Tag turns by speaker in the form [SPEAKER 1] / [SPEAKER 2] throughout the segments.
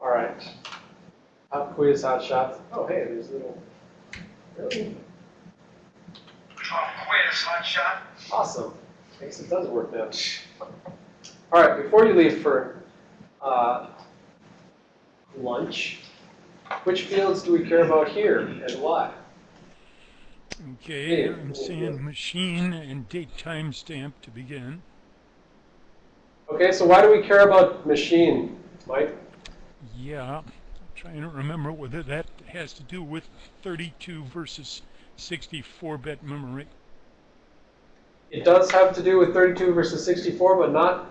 [SPEAKER 1] All right. Pop quiz, hot shots. Oh, hey, there's a little. Really?
[SPEAKER 2] Pop quiz, hot shot.
[SPEAKER 1] Awesome. I guess it does work now. All right, before you leave for uh, lunch, which fields do we care about here and why?
[SPEAKER 3] Okay,
[SPEAKER 1] Yeah,
[SPEAKER 3] I'm
[SPEAKER 1] yeah,
[SPEAKER 3] saying
[SPEAKER 1] yeah.
[SPEAKER 3] machine and date timestamp to begin.
[SPEAKER 1] Okay, so why do we care about machine, Mike?
[SPEAKER 3] Yeah, I'm trying to remember whether that has to do with 32 versus 64-bit memory.
[SPEAKER 1] It does have to do with 32 versus 64, but not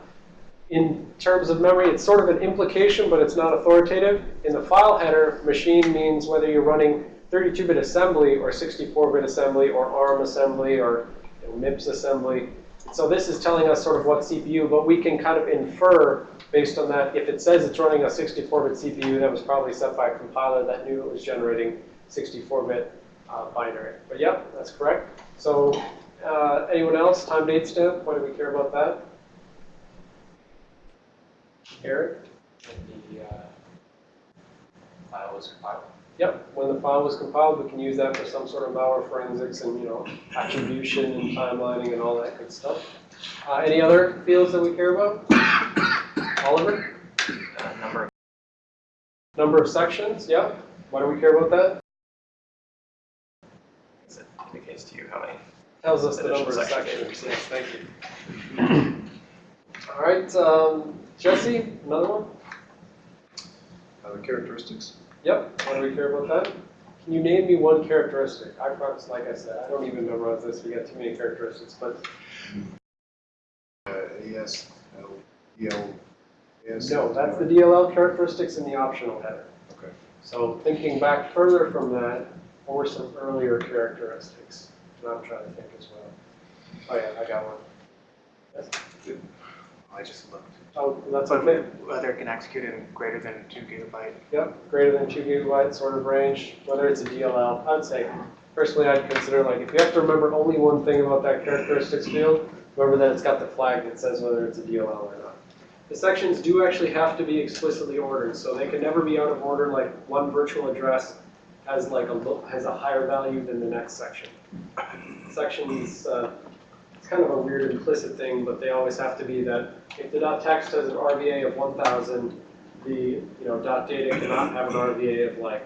[SPEAKER 1] in terms of memory. It's sort of an implication, but it's not authoritative. In the file header, machine means whether you're running 32-bit assembly or 64-bit assembly or ARM assembly or MIPS assembly. So this is telling us sort of what CPU, but we can kind of infer based on that. If it says it's running a 64-bit CPU, that was probably set by a compiler that knew it was generating 64-bit uh, binary. But yeah, that's correct. So uh, anyone else? Time date stamp? Why do we care about that? Eric?
[SPEAKER 4] when the uh, file was compiled.
[SPEAKER 1] Yep, when the file was compiled, we can use that for some sort of malware forensics and, you know, attribution and timelining and all that good stuff. Uh, any other fields that we care about? Oliver?
[SPEAKER 4] Uh, number of
[SPEAKER 1] Number of sections, yep. Why do we care about that?
[SPEAKER 4] things that indicates to you how many.
[SPEAKER 1] Tells us the number of sections.
[SPEAKER 4] sections.
[SPEAKER 1] Yes, thank you. All right, um, Jesse, another one?
[SPEAKER 5] Uh, characteristics.
[SPEAKER 1] Yep, why do we care about that? Can you name me one characteristic? I promise, like I said, I don't even memorize this, we got too many characteristics, but
[SPEAKER 5] Uh, AS, L, EL, AS.
[SPEAKER 1] no, that's the DLL characteristics in the optional header.
[SPEAKER 5] Okay.
[SPEAKER 1] So thinking back further from that, what were some earlier characteristics? And I'm trying to think as well. Oh yeah, I got one. Yes.
[SPEAKER 6] I just looked.
[SPEAKER 1] Oh, that's okay.
[SPEAKER 6] Whether it can execute in greater than two gigabyte.
[SPEAKER 1] Yep, greater than two gigabyte sort of range, whether it's a DLL. I'd say, personally, I'd consider like, if you have to remember only one thing about that characteristics field, remember that it's got the flag that says whether it's a DLL or not. The sections do actually have to be explicitly ordered, so they can never be out of order, like one virtual address has like a, lo- has a higher value than the next section. Sections, uh, it's kind of a weird implicit thing, but they always have to be that if the dot text has an RVA of 1,000, the, you know, dot data cannot have an RVA of like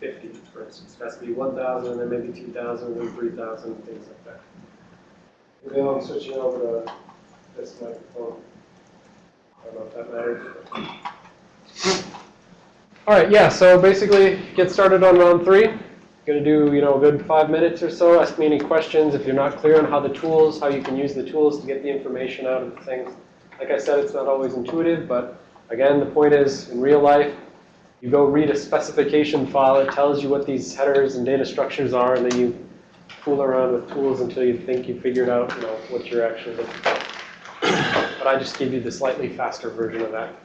[SPEAKER 1] 50, for instance. It has to be 1,000, and then maybe 2,000, and then 3,000, things like that. Maybe I'm switching over to this microphone. I don't know if that matters. All right, yeah, so basically get started on round three. Gonna do, you know, a good five minutes or so. Ask me any questions if you're not clear on how the tools, how you can use the tools to get the information out of the things. Like I said, it's not always intuitive, but again, the point is, in real life, you go read a specification file, it tells you what these headers and data structures are, and then you fool around with tools until you think you figured out, you know, what you're actually looking for. But I just gave you the slightly faster version of that.